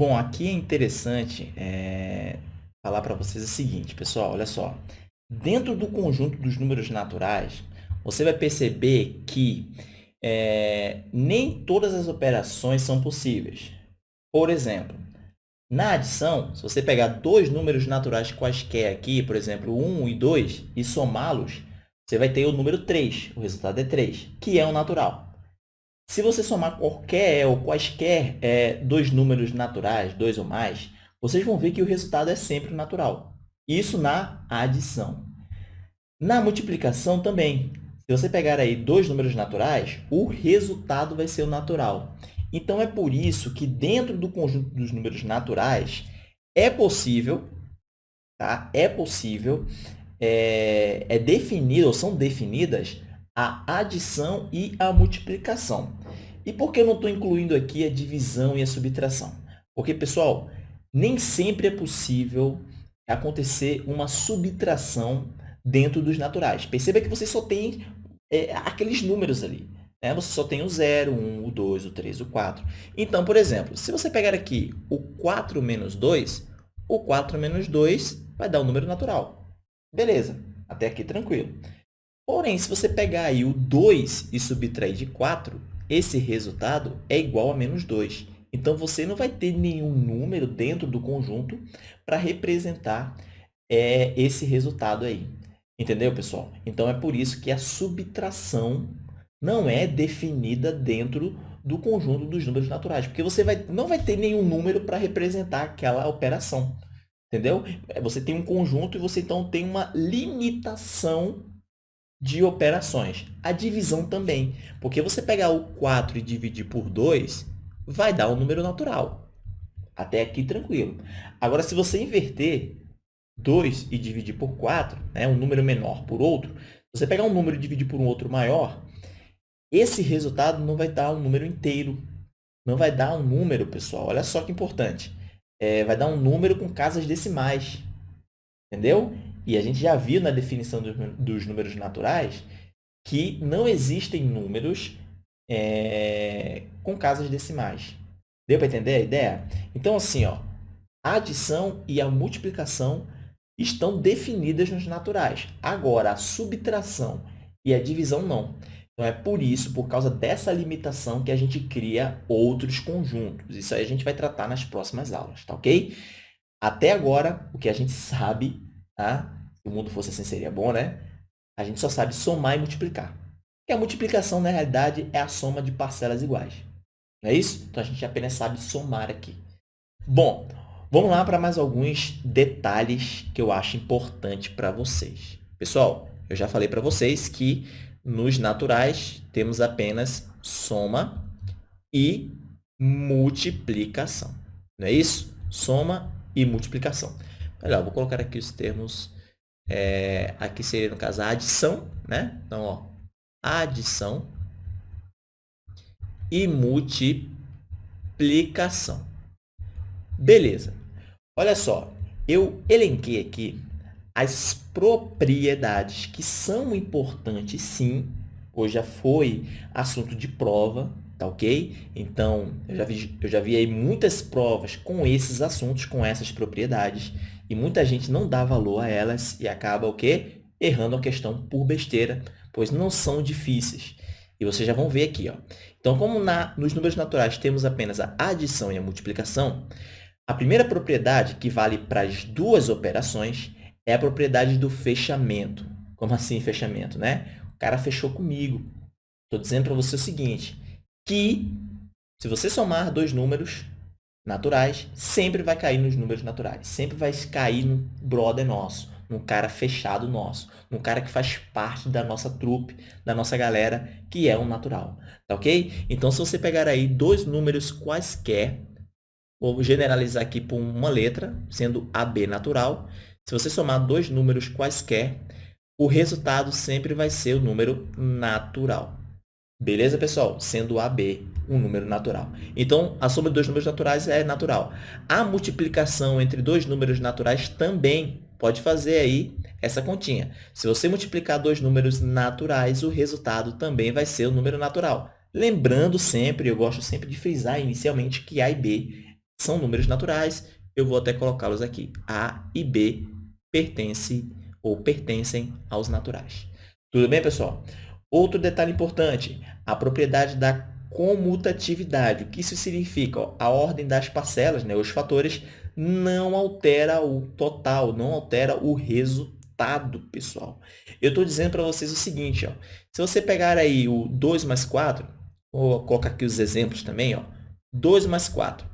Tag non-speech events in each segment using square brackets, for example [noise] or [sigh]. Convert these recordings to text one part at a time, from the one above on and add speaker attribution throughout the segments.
Speaker 1: Bom, aqui é interessante é, falar para vocês o seguinte, pessoal, olha só. Dentro do conjunto dos números naturais, você vai perceber que é, nem todas as operações são possíveis. Por exemplo, na adição, se você pegar dois números naturais quaisquer aqui, por exemplo, 1 e 2, e somá-los, você vai ter o número 3, o resultado é 3, que é o natural. Se você somar qualquer ou quaisquer é, dois números naturais, dois ou mais, vocês vão ver que o resultado é sempre natural. Isso na adição. Na multiplicação também. Se você pegar aí dois números naturais, o resultado vai ser o natural. Então, é por isso que dentro do conjunto dos números naturais, é possível, tá? é possível, é, é definido, ou são definidas a adição e a multiplicação. E por que eu não estou incluindo aqui a divisão e a subtração? Porque, pessoal, nem sempre é possível acontecer uma subtração dentro dos naturais. Perceba que você só tem é, aqueles números ali. Né? Você só tem o 0, 1, o 2, o 3, o 4. Então, por exemplo, se você pegar aqui o 4 menos 2, o 4 menos 2 vai dar um número natural. Beleza, até aqui tranquilo. Porém, se você pegar aí o 2 e subtrair de 4, esse resultado é igual a menos 2. Então, você não vai ter nenhum número dentro do conjunto para representar é, esse resultado aí. Entendeu, pessoal? Então, é por isso que a subtração não é definida dentro do conjunto dos números naturais, porque você vai, não vai ter nenhum número para representar aquela operação. Entendeu? Você tem um conjunto e você, então, tem uma limitação de operações. A divisão também, porque você pegar o 4 e dividir por 2, vai dar um número natural. Até aqui, tranquilo. Agora, se você inverter 2 e dividir por 4, né, um número menor por outro, você pegar um número e dividir por um outro maior, esse resultado não vai dar um número inteiro. Não vai dar um número, pessoal. Olha só que importante. É, vai dar um número com casas decimais. Entendeu? E a gente já viu na definição dos números naturais que não existem números é, com casas decimais. Deu para entender a ideia? Então, assim, ó, a adição e a multiplicação estão definidas nos naturais. Agora, a subtração e a divisão não. Então, é por isso, por causa dessa limitação, que a gente cria outros conjuntos. Isso aí a gente vai tratar nas próximas aulas, tá ok? Até agora, o que a gente sabe Tá? Se o mundo fosse assim, seria bom, né? A gente só sabe somar e multiplicar. E a multiplicação, na realidade, é a soma de parcelas iguais. Não é isso? Então, a gente apenas sabe somar aqui. Bom, vamos lá para mais alguns detalhes que eu acho importante para vocês. Pessoal, eu já falei para vocês que nos naturais temos apenas soma e multiplicação. Não é isso? Soma e multiplicação. Vou colocar aqui os termos. É, aqui seria, no caso, a adição. Né? Então, ó, adição e multiplicação. Beleza. Olha só, eu elenquei aqui as propriedades que são importantes, sim. Hoje já foi assunto de prova, tá ok? Então, eu já vi, eu já vi aí muitas provas com esses assuntos, com essas propriedades. E muita gente não dá valor a elas e acaba o quê? Errando a questão por besteira, pois não são difíceis. E vocês já vão ver aqui. Ó. Então, como na, nos números naturais temos apenas a adição e a multiplicação, a primeira propriedade que vale para as duas operações é a propriedade do fechamento. Como assim fechamento? Né? O cara fechou comigo. Estou dizendo para você o seguinte, que se você somar dois números, naturais, sempre vai cair nos números naturais. Sempre vai cair no brother nosso, num cara fechado nosso, num cara que faz parte da nossa trupe, da nossa galera, que é um natural. Tá ok? Então, se você pegar aí dois números quaisquer, vou generalizar aqui por uma letra, sendo AB natural. Se você somar dois números quaisquer, o resultado sempre vai ser o número natural. Beleza, pessoal? Sendo AB um número natural. Então, a soma de dois números naturais é natural. A multiplicação entre dois números naturais também pode fazer aí essa continha. Se você multiplicar dois números naturais, o resultado também vai ser o número natural. Lembrando sempre, eu gosto sempre de frisar inicialmente que A e B são números naturais, eu vou até colocá-los aqui. A e B pertencem ou pertencem aos naturais. Tudo bem, pessoal? Outro detalhe importante, a propriedade da comutatividade. O que isso significa? a ordem das parcelas, né, os fatores, não altera o total, não altera o resultado, pessoal. Eu estou dizendo para vocês o seguinte, ó, se você pegar aí o 2 mais 4, vou colocar aqui os exemplos também, ó, 2 mais 4,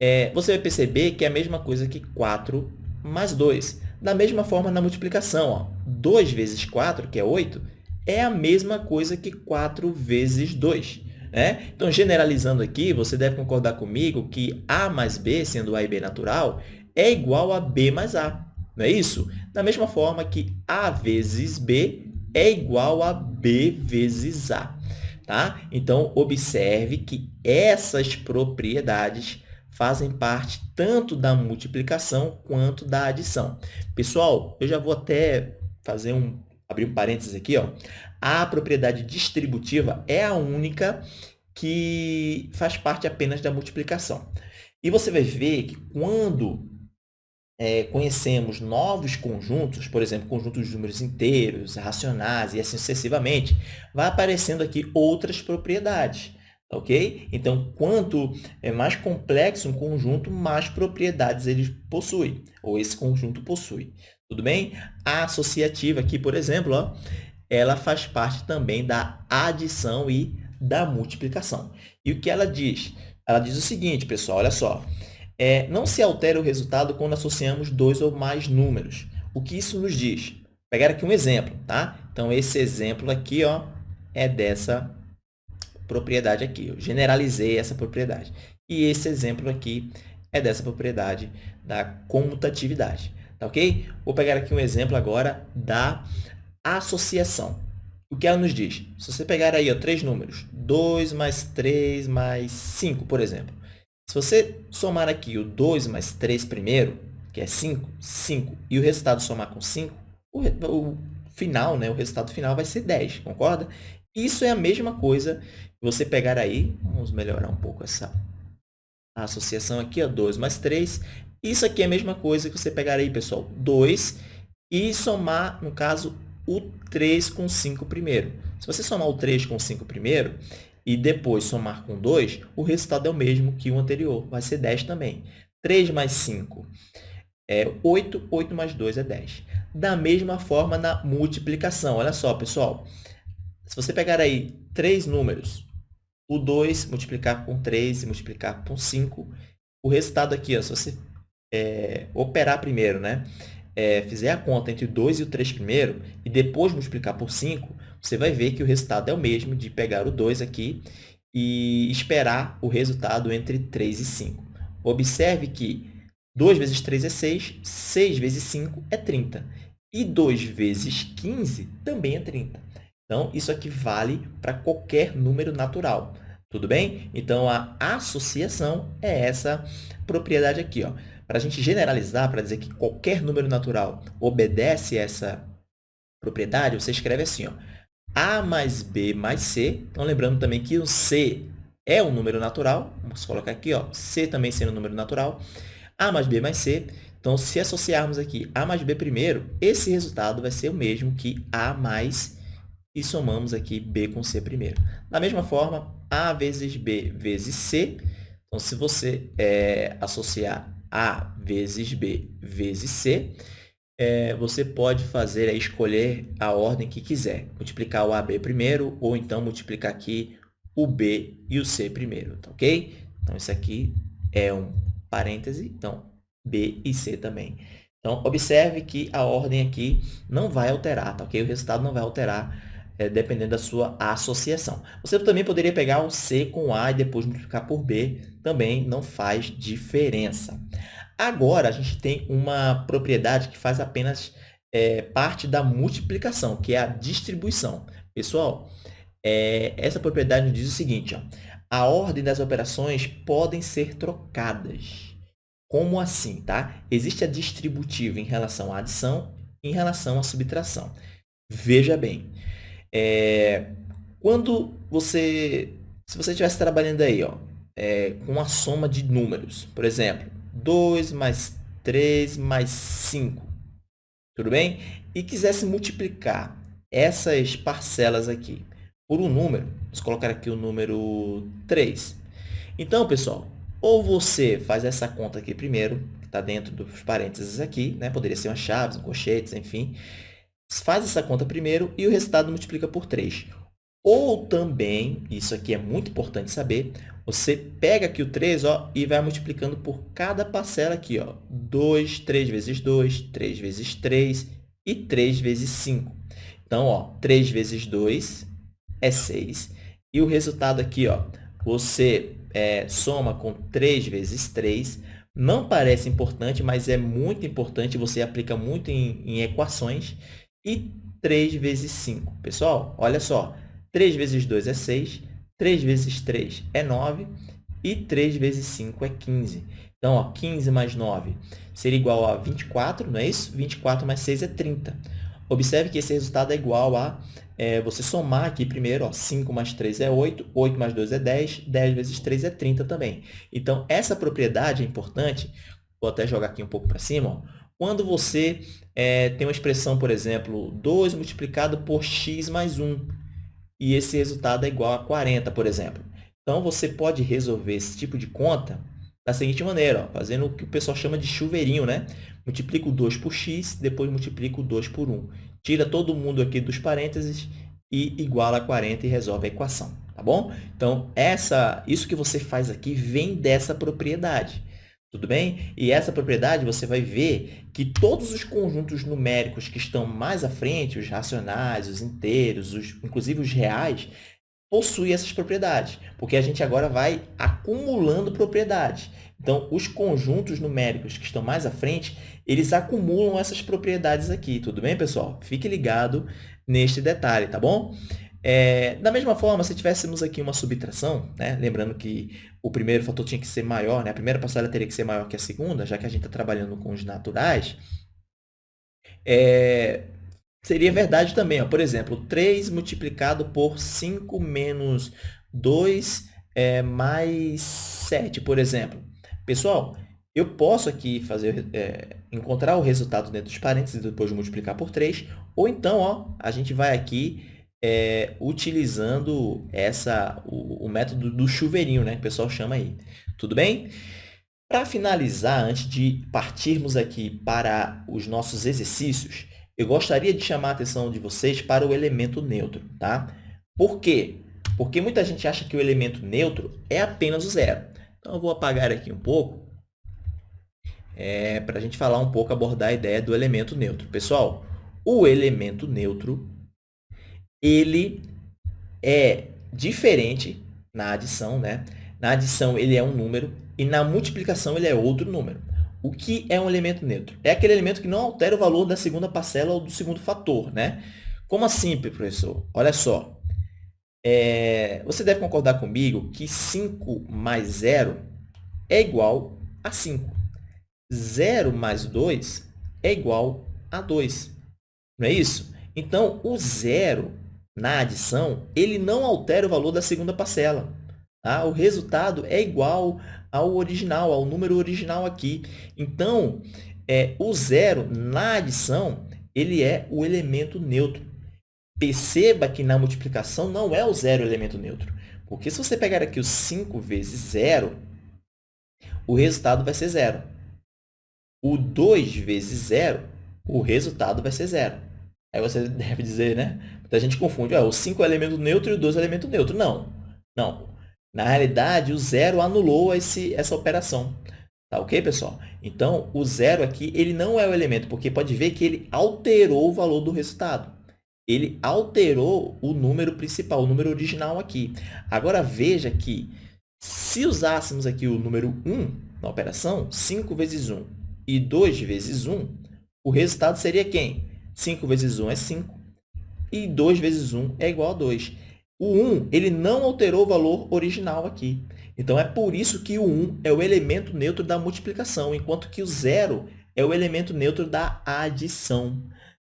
Speaker 1: é, você vai perceber que é a mesma coisa que 4 mais 2. Da mesma forma, na multiplicação, ó, 2 vezes 4, que é 8, é a mesma coisa que 4 vezes 2. Né? Então, generalizando aqui, você deve concordar comigo que A mais B, sendo A e B natural, é igual a B mais A. Não é isso? Da mesma forma que A vezes B é igual a B vezes A. Tá? Então, observe que essas propriedades fazem parte tanto da multiplicação quanto da adição. Pessoal, eu já vou até fazer um abrir um parênteses aqui, ó. A propriedade distributiva é a única que faz parte apenas da multiplicação. E você vai ver que quando é, conhecemos novos conjuntos, por exemplo, conjuntos de números inteiros, racionais e assim sucessivamente, vai aparecendo aqui outras propriedades. Ok? Então, quanto é mais complexo um conjunto, mais propriedades ele possui, ou esse conjunto possui. Tudo bem? A associativa aqui, por exemplo, ó, ela faz parte também da adição e da multiplicação. E o que ela diz? Ela diz o seguinte, pessoal, olha só. É, não se altera o resultado quando associamos dois ou mais números. O que isso nos diz? Vou pegar aqui um exemplo, tá? Então, esse exemplo aqui ó, é dessa propriedade aqui. Eu generalizei essa propriedade. E esse exemplo aqui é dessa propriedade da comutatividade. Tá ok? Vou pegar aqui um exemplo agora da associação. O que ela nos diz? Se você pegar aí ó, três números, 2 mais 3 mais 5, por exemplo. Se você somar aqui o 2 mais 3 primeiro, que é 5, 5, e o resultado somar com 5, o, o final, né, o resultado final vai ser 10, concorda? Isso é a mesma coisa você pegar aí, vamos melhorar um pouco essa associação aqui, ó, 2 mais 3, isso aqui é a mesma coisa que você pegar aí, pessoal, 2 e somar, no caso, o 3 com 5 primeiro. Se você somar o 3 com 5 primeiro e depois somar com 2, o resultado é o mesmo que o anterior, vai ser 10 também. 3 mais 5 é 8, 8 mais 2 é 10. Da mesma forma na multiplicação. Olha só, pessoal. Se você pegar aí três números, o 2 multiplicar com 3 e multiplicar com 5, o resultado aqui, ó, se você é, operar primeiro, né? É, fizer a conta entre o 2 e o 3 primeiro e depois multiplicar por 5, você vai ver que o resultado é o mesmo de pegar o 2 aqui e esperar o resultado entre 3 e 5. Observe que 2 vezes 3 é 6, 6 vezes 5 é 30. E 2 vezes 15 também é 30. Então, isso aqui vale para qualquer número natural. Tudo bem? Então, a associação é essa propriedade aqui. Ó. Para a gente generalizar, para dizer que qualquer número natural obedece essa propriedade, você escreve assim, ó, A mais B mais C. Então, lembrando também que o C é um número natural. Vamos colocar aqui, ó, C também sendo um número natural. A mais B mais C. Então, se associarmos aqui A mais B primeiro, esse resultado vai ser o mesmo que A mais e somamos aqui B com C primeiro. Da mesma forma, A vezes B vezes C. Então, se você é, associar a vezes B vezes C, é, você pode fazer, é, escolher a ordem que quiser. Multiplicar o AB primeiro, ou então multiplicar aqui o B e o C primeiro, tá ok? Então, isso aqui é um parêntese, então, B e C também. Então, observe que a ordem aqui não vai alterar, tá ok? O resultado não vai alterar é, dependendo da sua associação. Você também poderia pegar um C com A e depois multiplicar por B, também não faz diferença. Agora, a gente tem uma propriedade que faz apenas é, parte da multiplicação, que é a distribuição. Pessoal, é, essa propriedade nos diz o seguinte, ó, a ordem das operações podem ser trocadas. Como assim? Tá? Existe a distributiva em relação à adição em relação à subtração. Veja bem, é, quando você, se você estivesse trabalhando aí, ó, é, com a soma de números. Por exemplo, 2 mais 3 mais 5. Tudo bem? E quisesse multiplicar essas parcelas aqui por um número, vamos colocar aqui o número 3. Então, pessoal, ou você faz essa conta aqui primeiro, que está dentro dos parênteses aqui, né? poderia ser uma chaves, um colchetes, enfim. Faz essa conta primeiro e o resultado multiplica por 3. Ou também, isso aqui é muito importante saber, você pega aqui o 3 ó, e vai multiplicando por cada parcela aqui. Ó, 2, 3 vezes 2, 3 vezes 3 e 3 vezes 5. Então, ó, 3 vezes 2 é 6. E o resultado aqui, ó, você é, soma com 3 vezes 3. Não parece importante, mas é muito importante. Você aplica muito em, em equações. E 3 vezes 5. Pessoal, olha só. 3 vezes 2 é 6, 3 vezes 3 é 9 e 3 vezes 5 é 15. Então, ó, 15 mais 9 seria igual a 24, não é isso? 24 mais 6 é 30. Observe que esse resultado é igual a é, você somar aqui primeiro, ó, 5 mais 3 é 8, 8 mais 2 é 10, 10 vezes 3 é 30 também. Então, essa propriedade é importante, vou até jogar aqui um pouco para cima, ó, quando você é, tem uma expressão, por exemplo, 2 multiplicado por x mais 1 e esse resultado é igual a 40, por exemplo. Então, você pode resolver esse tipo de conta da seguinte maneira, ó, fazendo o que o pessoal chama de chuveirinho, né? Multiplico 2 por x, depois multiplico 2 por 1. Tira todo mundo aqui dos parênteses e iguala a 40 e resolve a equação, tá bom? Então, essa, isso que você faz aqui vem dessa propriedade. Tudo bem? E essa propriedade você vai ver que todos os conjuntos numéricos que estão mais à frente, os racionais, os inteiros, os, inclusive os reais, possuem essas propriedades, porque a gente agora vai acumulando propriedades. Então, os conjuntos numéricos que estão mais à frente, eles acumulam essas propriedades aqui, tudo bem, pessoal? Fique ligado neste detalhe, tá bom? É, da mesma forma, se tivéssemos aqui uma subtração, né? lembrando que o primeiro fator tinha que ser maior, né? a primeira parcela teria que ser maior que a segunda, já que a gente está trabalhando com os naturais, é, seria verdade também. Ó. Por exemplo, 3 multiplicado por 5 menos 2 é, mais 7, por exemplo. Pessoal, eu posso aqui fazer, é, encontrar o resultado dentro dos parênteses e depois multiplicar por 3, ou então ó, a gente vai aqui é, utilizando essa, o, o, método do chuveirinho, né, que o pessoal chama aí. Tudo bem? Para finalizar, antes de partirmos aqui para os nossos exercícios, eu gostaria de chamar a atenção de vocês para o elemento neutro. Tá? Por quê? Porque muita gente acha que o elemento neutro é apenas o zero. Então, eu vou apagar aqui um pouco é, para a gente falar um pouco, abordar a ideia do elemento neutro. Pessoal, o elemento neutro ele é diferente na adição, né? Na adição, ele é um número e na multiplicação, ele é outro número. O que é um elemento neutro? É aquele elemento que não altera o valor da segunda parcela ou do segundo fator, né? Como assim, professor? Olha só. É, você deve concordar comigo que 5 mais 0 é igual a 5. 0 mais 2 é igual a 2. Não é isso? Então, o zero na adição, ele não altera o valor da segunda parcela. Tá? O resultado é igual ao original, ao número original aqui. Então, é, o zero na adição, ele é o elemento neutro. Perceba que na multiplicação não é o zero elemento neutro. Porque se você pegar aqui o 5 vezes zero, o resultado vai ser zero. O 2 vezes zero, o resultado vai ser zero. Aí você [laughs] deve dizer, né? Muita gente confunde, o 5 é elemento neutro e o 2 é elemento neutro. Não, não. Na realidade, o zero anulou esse, essa operação. Tá ok, pessoal? Então, o zero aqui, ele não é o elemento, porque pode ver que ele alterou o valor do resultado. Ele alterou o número principal, o número original aqui. Agora, veja que se usássemos aqui o número 1 na operação, 5 vezes 1 e 2 vezes 1, o resultado seria quem? 5 vezes 1 é 5 e 2 vezes 1 é igual a 2. O 1 ele não alterou o valor original aqui. Então, é por isso que o 1 é o elemento neutro da multiplicação, enquanto que o 0 é o elemento neutro da adição.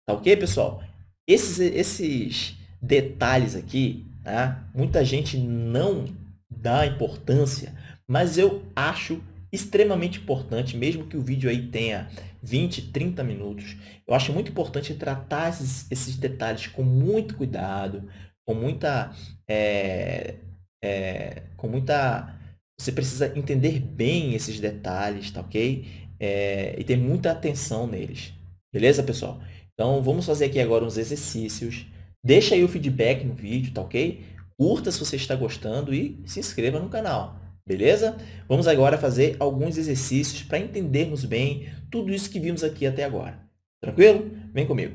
Speaker 1: Tá ok, pessoal? Esses, esses detalhes aqui, tá? muita gente não dá importância, mas eu acho extremamente importante, mesmo que o vídeo aí tenha 20, 30 minutos, eu acho muito importante tratar esses, esses detalhes com muito cuidado, com muita, é, é, com muita... Você precisa entender bem esses detalhes, tá ok? É, e ter muita atenção neles. Beleza, pessoal? Então, vamos fazer aqui agora uns exercícios. Deixa aí o feedback no vídeo, tá ok? Curta se você está gostando e se inscreva no canal. Beleza? Vamos agora fazer alguns exercícios para entendermos bem tudo isso que vimos aqui até agora. Tranquilo? Vem comigo.